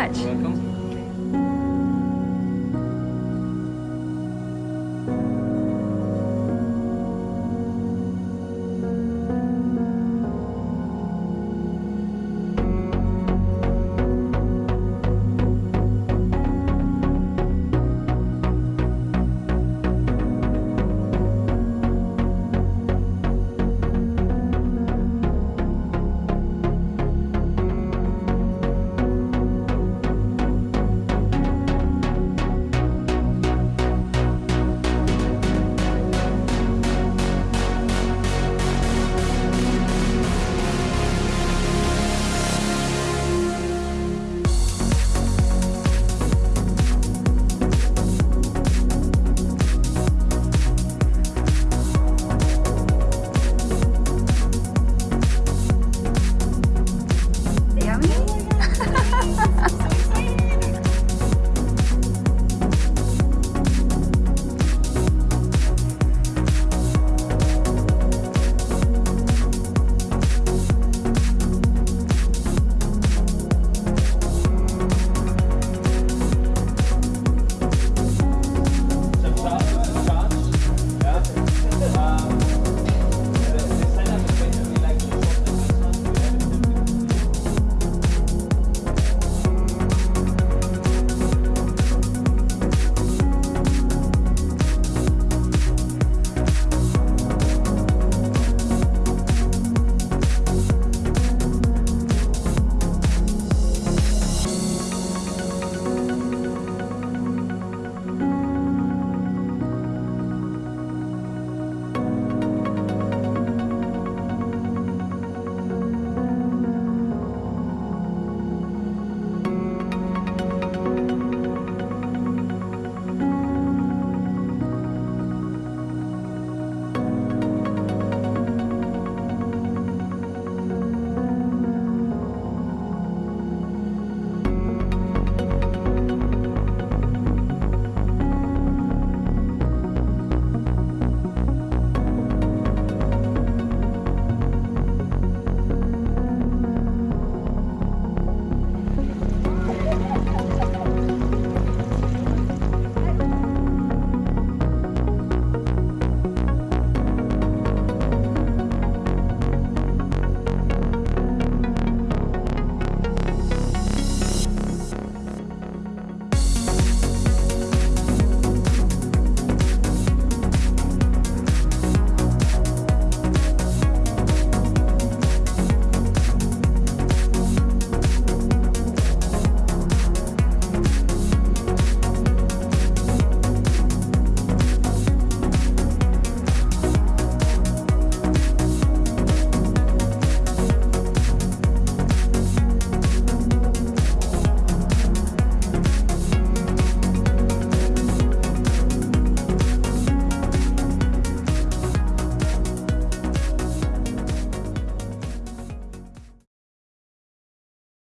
much. You're welcome.